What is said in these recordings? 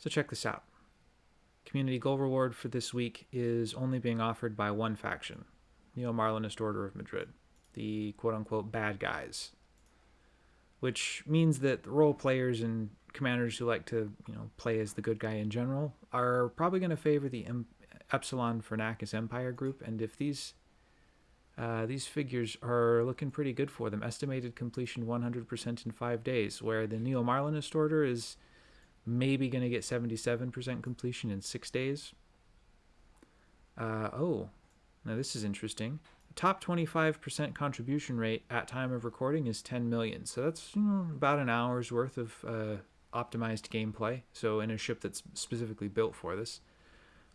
So check this out. Community goal reward for this week is only being offered by one faction, Neo Marlinist Order of Madrid, the quote unquote bad guys. Which means that role players and commanders who like to, you know, play as the good guy in general are probably going to favor the Epsilon Fornacis Empire group, and if these uh, these figures are looking pretty good for them. Estimated completion 100% in five days, where the Neo Marlinist Order is maybe going to get 77% completion in six days. Uh, oh, now this is interesting. top 25% contribution rate at time of recording is 10 million. So that's you know, about an hour's worth of uh, optimized gameplay. So in a ship that's specifically built for this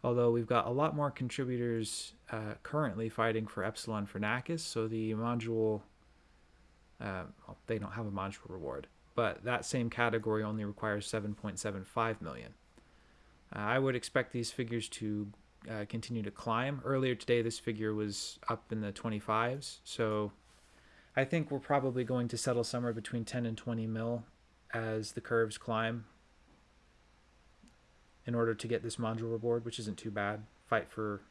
although we've got a lot more contributors uh, currently fighting for Epsilon Fornacis, so the module, uh, well, they don't have a module reward, but that same category only requires 7.75 million. Uh, I would expect these figures to uh, continue to climb. Earlier today, this figure was up in the 25s, so I think we're probably going to settle somewhere between 10 and 20 mil as the curves climb in order to get this module reward, which isn't too bad. Fight for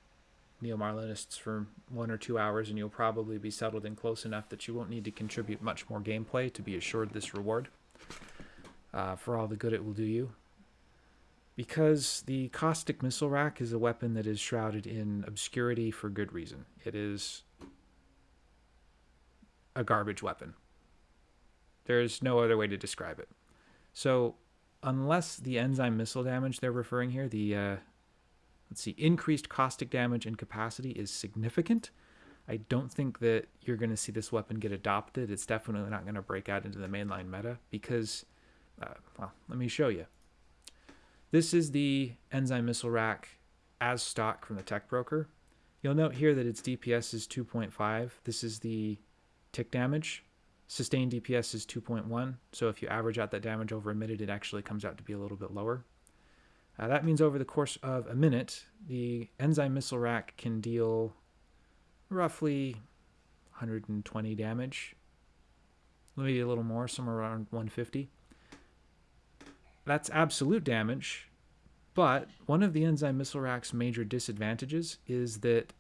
Neo Marlinists for one or two hours, and you'll probably be settled in close enough that you won't need to contribute much more gameplay to be assured this reward uh, for all the good it will do you. Because the Caustic Missile Rack is a weapon that is shrouded in obscurity for good reason. It is a garbage weapon. There's no other way to describe it. So unless the enzyme missile damage they're referring here, the uh, let's see, increased caustic damage and capacity is significant. I don't think that you're going to see this weapon get adopted. It's definitely not going to break out into the mainline meta because, uh, well, let me show you. This is the enzyme missile rack as stock from the tech broker. You'll note here that its DPS is 2.5. This is the tick damage. Sustained DPS is 2.1, so if you average out that damage over a minute, it actually comes out to be a little bit lower. Uh, that means over the course of a minute, the Enzyme Missile Rack can deal roughly 120 damage, maybe a little more, somewhere around 150. That's absolute damage, but one of the Enzyme Missile Rack's major disadvantages is that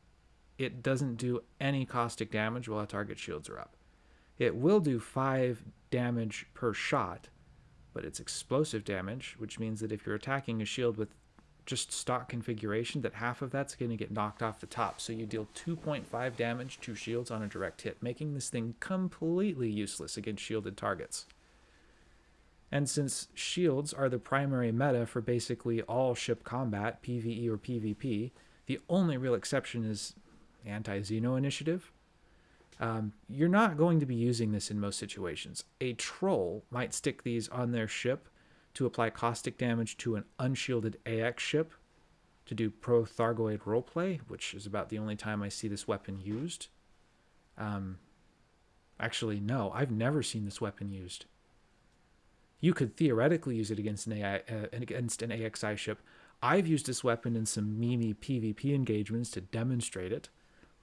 it doesn't do any caustic damage while target shields are up. It will do 5 damage per shot, but it's explosive damage, which means that if you're attacking a shield with just stock configuration, that half of that's going to get knocked off the top. So you deal 2.5 damage to shields on a direct hit, making this thing completely useless against shielded targets. And since shields are the primary meta for basically all ship combat, PvE or PvP, the only real exception is anti-Xeno initiative, um, you're not going to be using this in most situations. A troll might stick these on their ship to apply caustic damage to an unshielded AX ship to do pro-Thargoid roleplay, which is about the only time I see this weapon used. Um, actually, no, I've never seen this weapon used. You could theoretically use it against an, AI, uh, against an AXI ship. I've used this weapon in some Mimi PvP engagements to demonstrate it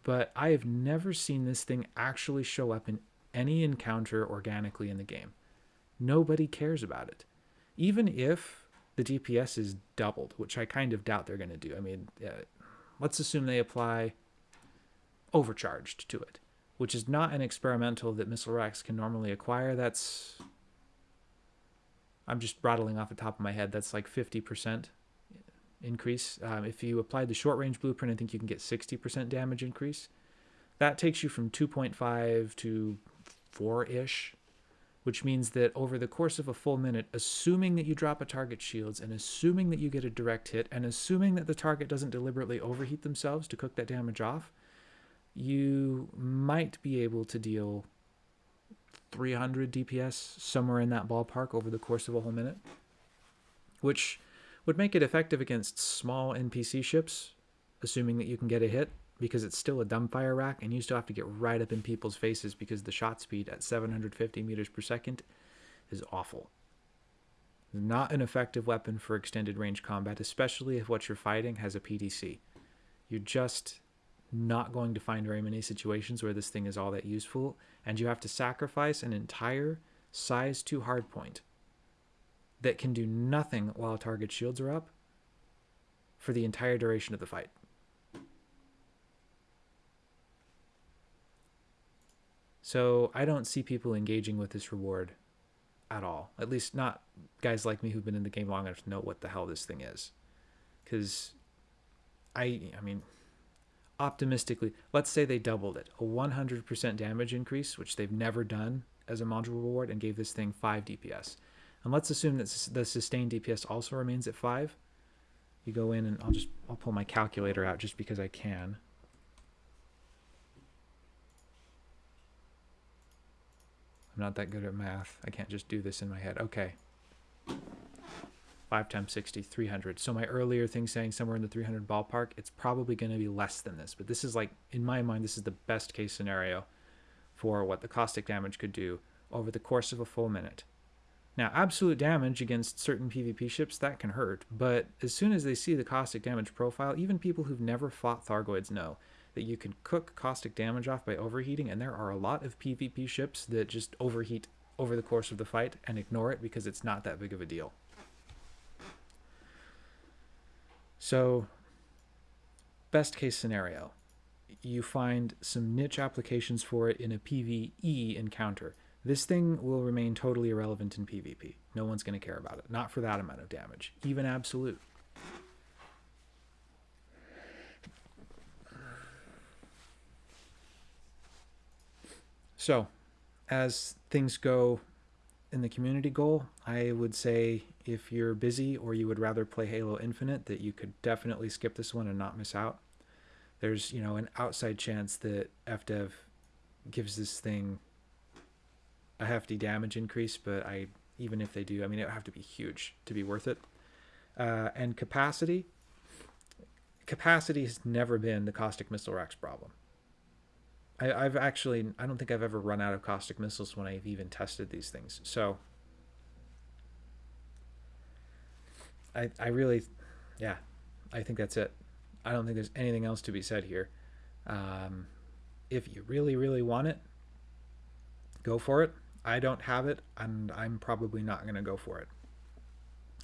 but I have never seen this thing actually show up in any encounter organically in the game. Nobody cares about it. Even if the DPS is doubled, which I kind of doubt they're going to do. I mean, uh, let's assume they apply overcharged to it, which is not an experimental that missile racks can normally acquire. That's I'm just rattling off the top of my head. That's like 50% increase. Um, if you apply the short range blueprint, I think you can get 60% damage increase. That takes you from 2.5 to 4 ish, which means that over the course of a full minute, assuming that you drop a target shields and assuming that you get a direct hit and assuming that the target doesn't deliberately overheat themselves to cook that damage off, you might be able to deal 300 DPS somewhere in that ballpark over the course of a whole minute, which would make it effective against small NPC ships, assuming that you can get a hit, because it's still a dumbfire rack and you still have to get right up in people's faces because the shot speed at 750 meters per second is awful. Not an effective weapon for extended range combat, especially if what you're fighting has a PDC. You're just not going to find very many situations where this thing is all that useful, and you have to sacrifice an entire size 2 hardpoint that can do nothing while target shields are up for the entire duration of the fight. So I don't see people engaging with this reward at all. At least not guys like me who've been in the game long enough to know what the hell this thing is. Because I, I mean, optimistically, let's say they doubled it, a 100% damage increase, which they've never done as a module reward, and gave this thing 5 DPS. And let's assume that the sustained DPS also remains at 5. You go in and I'll just I'll pull my calculator out just because I can. I'm not that good at math. I can't just do this in my head. Okay. 5 times 60, 300. So my earlier thing saying somewhere in the 300 ballpark, it's probably going to be less than this. But this is like, in my mind, this is the best case scenario for what the caustic damage could do over the course of a full minute. Now, absolute damage against certain PvP ships, that can hurt, but as soon as they see the caustic damage profile, even people who've never fought Thargoids know that you can cook caustic damage off by overheating, and there are a lot of PvP ships that just overheat over the course of the fight and ignore it because it's not that big of a deal. So, best case scenario, you find some niche applications for it in a PvE encounter. This thing will remain totally irrelevant in PvP. No one's going to care about it. Not for that amount of damage, even absolute. So, as things go in the community goal, I would say if you're busy or you would rather play Halo Infinite, that you could definitely skip this one and not miss out. There's, you know, an outside chance that FDev gives this thing a hefty damage increase, but I even if they do, I mean, it would have to be huge to be worth it. Uh, and capacity, capacity has never been the caustic missile racks problem. I, have actually, I don't think I've ever run out of caustic missiles when I've even tested these things. So I, I really, yeah, I think that's it. I don't think there's anything else to be said here. Um, if you really, really want it, go for it. I don't have it, and I'm probably not going to go for it.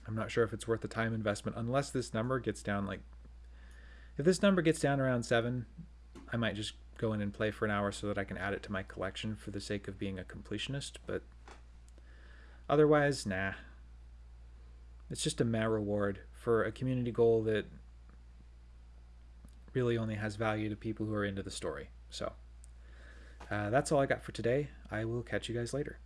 I'm not sure if it's worth the time investment unless this number gets down like, if this number gets down around seven, I might just go in and play for an hour so that I can add it to my collection for the sake of being a completionist, but otherwise, nah. It's just a meh reward for a community goal that really only has value to people who are into the story. So uh, that's all I got for today. I will catch you guys later.